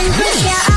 Yeah.